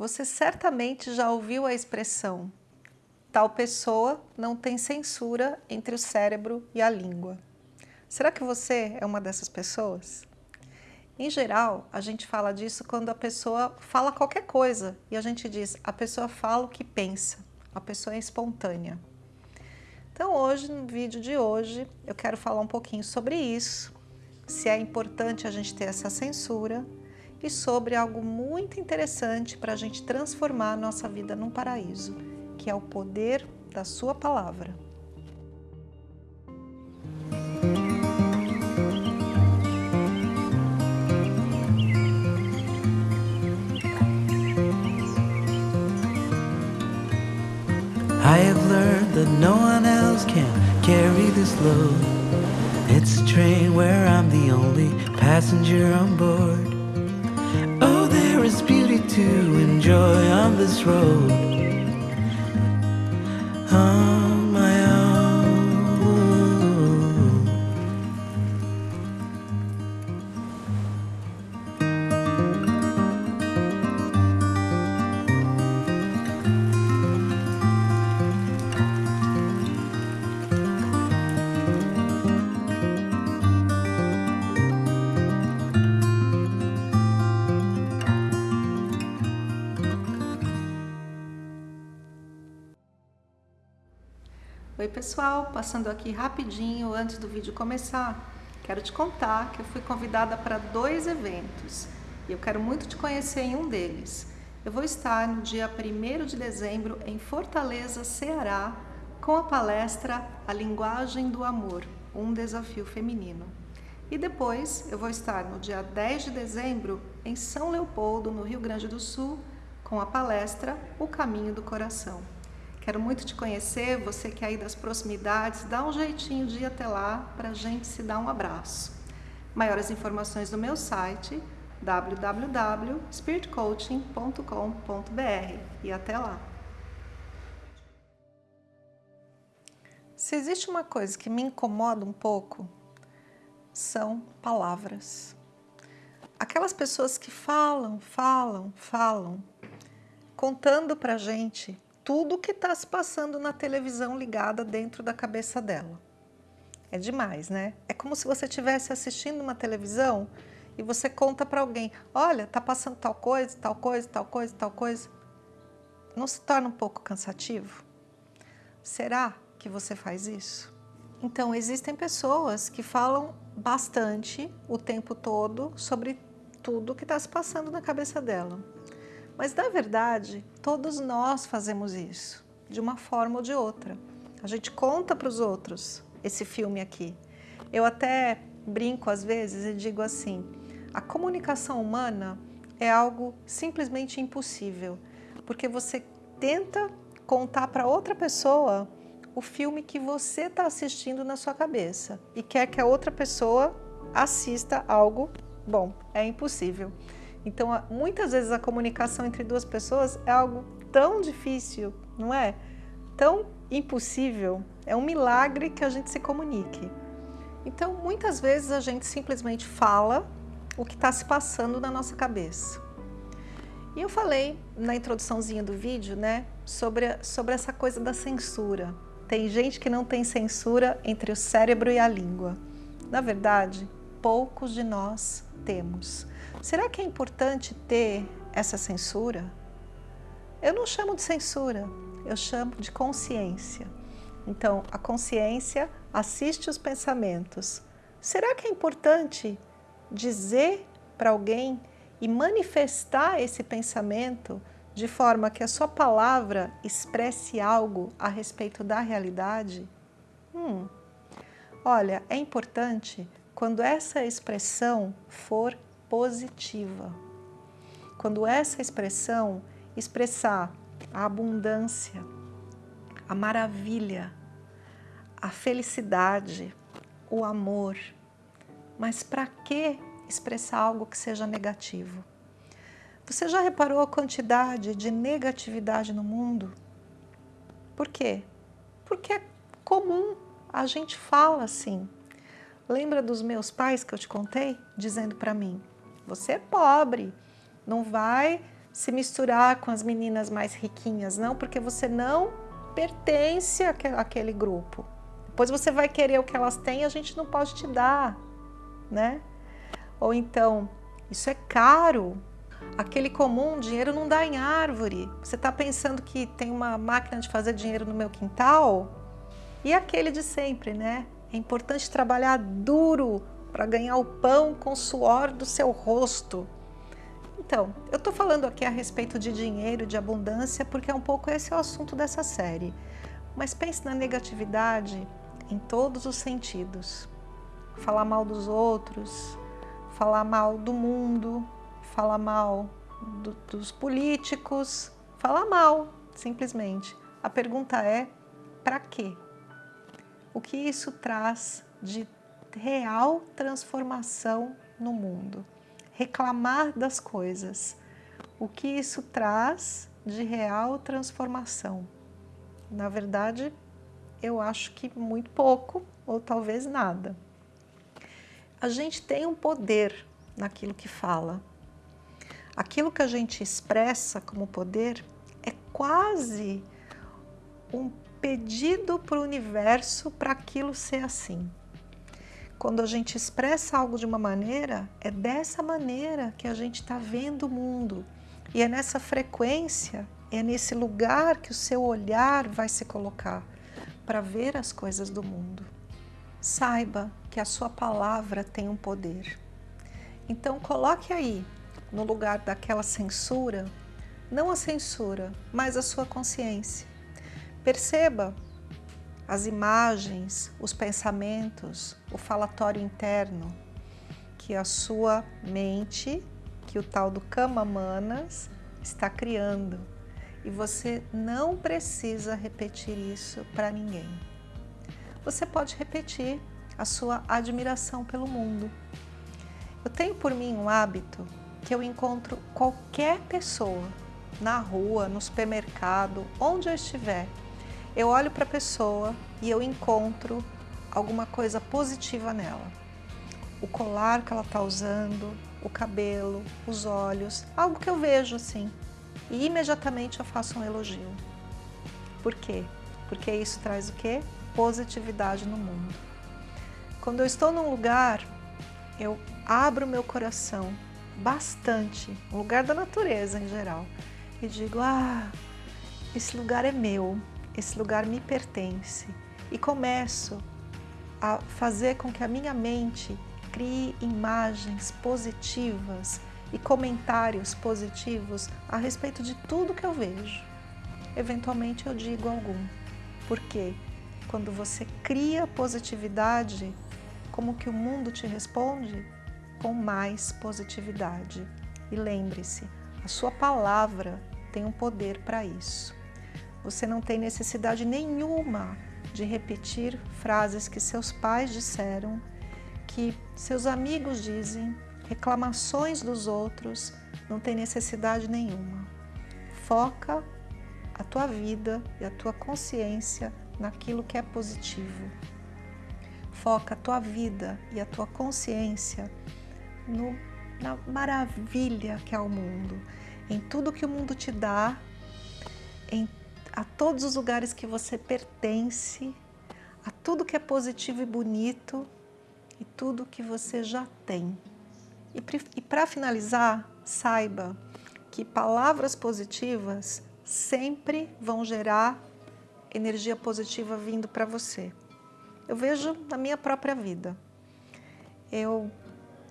Você certamente já ouviu a expressão tal pessoa não tem censura entre o cérebro e a língua. Será que você é uma dessas pessoas? Em geral, a gente fala disso quando a pessoa fala qualquer coisa e a gente diz, a pessoa fala o que pensa, a pessoa é espontânea. Então hoje, no vídeo de hoje, eu quero falar um pouquinho sobre isso, se é importante a gente ter essa censura e sobre algo muito interessante para a gente transformar a nossa vida num paraíso, que é o poder da sua palavra. I have learned that no one else can carry this load. It's a train where I'm the only passenger on board. To enjoy on this road. On Oi pessoal, passando aqui rapidinho antes do vídeo começar, quero te contar que eu fui convidada para dois eventos e eu quero muito te conhecer em um deles. Eu vou estar no dia 1 de dezembro em Fortaleza, Ceará, com a palestra A Linguagem do Amor, um desafio feminino. E depois eu vou estar no dia 10 de dezembro em São Leopoldo, no Rio Grande do Sul, com a palestra O Caminho do Coração. Quero muito te conhecer, você que é aí das proximidades, dá um jeitinho de ir até lá para a gente se dar um abraço. Maiores informações no meu site www.spiritcoaching.com.br e até lá. Se existe uma coisa que me incomoda um pouco, são palavras. Aquelas pessoas que falam, falam, falam, contando para gente tudo que está se passando na televisão ligada dentro da cabeça dela. É demais, né? É como se você estivesse assistindo uma televisão e você conta para alguém, olha, tá passando tal coisa, tal coisa, tal coisa, tal coisa. Não se torna um pouco cansativo? Será que você faz isso? Então, existem pessoas que falam bastante o tempo todo sobre tudo que está se passando na cabeça dela. Mas, na verdade, todos nós fazemos isso, de uma forma ou de outra. A gente conta para os outros esse filme aqui. Eu até brinco às vezes e digo assim, a comunicação humana é algo simplesmente impossível, porque você tenta contar para outra pessoa o filme que você está assistindo na sua cabeça e quer que a outra pessoa assista algo bom. É impossível. Então, muitas vezes a comunicação entre duas pessoas é algo tão difícil, não é? Tão impossível. É um milagre que a gente se comunique. Então, muitas vezes a gente simplesmente fala o que está se passando na nossa cabeça. E eu falei na introduçãozinha do vídeo, né, sobre, sobre essa coisa da censura. Tem gente que não tem censura entre o cérebro e a língua. Na verdade, poucos de nós temos. Será que é importante ter essa censura? Eu não chamo de censura, eu chamo de consciência. Então, a consciência assiste os pensamentos. Será que é importante dizer para alguém e manifestar esse pensamento de forma que a sua palavra expresse algo a respeito da realidade? Hum. Olha, é importante quando essa expressão for positiva. Quando essa expressão expressar a abundância, a maravilha, a felicidade, o amor, mas para que expressar algo que seja negativo? Você já reparou a quantidade de negatividade no mundo? Por quê? Porque é comum, a gente fala assim. Lembra dos meus pais que eu te contei? Dizendo para mim, você é pobre, não vai se misturar com as meninas mais riquinhas, não, porque você não pertence àquele grupo. Depois você vai querer o que elas têm, a gente não pode te dar, né? Ou então, isso é caro, aquele comum, dinheiro não dá em árvore. Você está pensando que tem uma máquina de fazer dinheiro no meu quintal? E aquele de sempre, né? É importante trabalhar duro para ganhar o pão com o suor do seu rosto. Então, eu estou falando aqui a respeito de dinheiro, de abundância, porque é um pouco esse é o assunto dessa série. Mas pense na negatividade em todos os sentidos. Falar mal dos outros, falar mal do mundo, falar mal do, dos políticos, falar mal, simplesmente. A pergunta é, para quê? O que isso traz de real transformação no mundo? reclamar das coisas. O que isso traz de real transformação? Na verdade, eu acho que muito pouco ou talvez nada. A gente tem um poder naquilo que fala. Aquilo que a gente expressa como poder é quase um pedido para o universo para aquilo ser assim. Quando a gente expressa algo de uma maneira, é dessa maneira que a gente está vendo o mundo. E é nessa frequência, é nesse lugar que o seu olhar vai se colocar para ver as coisas do mundo. Saiba que a sua palavra tem um poder. Então coloque aí, no lugar daquela censura, não a censura, mas a sua consciência. Perceba as imagens, os pensamentos, o falatório interno que a sua mente, que o tal do Kama Manas está criando. E você não precisa repetir isso para ninguém. Você pode repetir a sua admiração pelo mundo. Eu tenho por mim um hábito que eu encontro qualquer pessoa na rua, no supermercado, onde eu estiver, eu olho para a pessoa e eu encontro alguma coisa positiva nela. O colar que ela está usando, o cabelo, os olhos, algo que eu vejo assim. E imediatamente eu faço um elogio. Por quê? Porque isso traz o quê? Positividade no mundo. Quando eu estou num lugar, eu abro meu coração bastante, um lugar da natureza em geral, e digo, ah, esse lugar é meu, esse lugar me pertence e começo a fazer com que a minha mente crie imagens positivas e comentários positivos a respeito de tudo que eu vejo. Eventualmente eu digo algum. Porque quando você cria positividade, como que o mundo te responde? Com mais positividade. E lembre-se, a sua palavra tem um poder para isso. Você não tem necessidade nenhuma de repetir frases que seus pais disseram, que seus amigos dizem, reclamações dos outros, não tem necessidade nenhuma. Foca a tua vida e a tua consciência naquilo que é positivo. Foca a tua vida e a tua consciência no, na maravilha que é o mundo, em tudo que o mundo te dá, em a todos os lugares que você pertence, a tudo que é positivo e bonito e tudo que você já tem. E, para finalizar, saiba que palavras positivas sempre vão gerar energia positiva vindo para você. Eu vejo na minha própria vida. Eu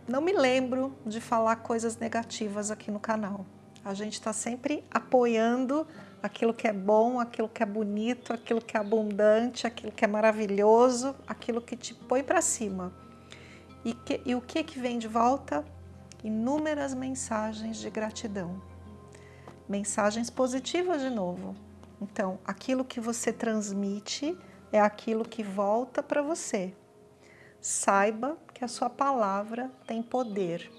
não me lembro de falar coisas negativas aqui no canal. A gente está sempre apoiando aquilo que é bom, aquilo que é bonito, aquilo que é abundante, aquilo que é maravilhoso, aquilo que te põe para cima. E, que, e o que, que vem de volta? Inúmeras mensagens de gratidão. Mensagens positivas de novo. Então, aquilo que você transmite é aquilo que volta para você. Saiba que a sua palavra tem poder.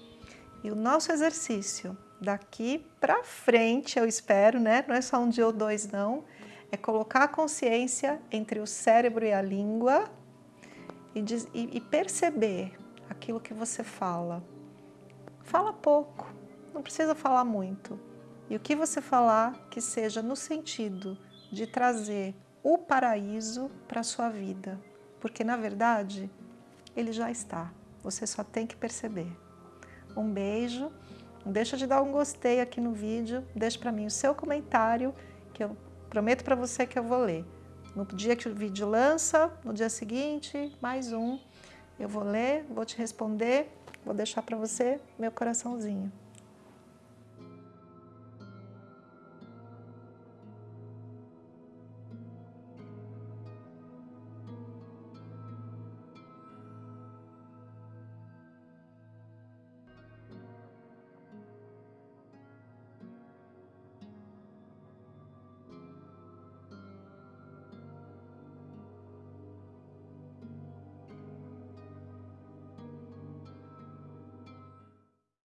E o nosso exercício daqui para frente, eu espero, né? Não é só um dia ou dois, não. É colocar a consciência entre o cérebro e a língua e, diz, e, e perceber aquilo que você fala. Fala pouco, não precisa falar muito, E o que você falar que seja no sentido de trazer o paraíso para a sua vida. Porque, na verdade, ele já está. Você só tem que perceber. Um beijo. Deixa de dar um gostei aqui no vídeo. Deixa para mim o seu comentário, que eu prometo para você que eu vou ler. No dia que o vídeo lança, no dia seguinte, mais um. Eu vou ler, vou te responder, vou deixar para você meu coraçãozinho.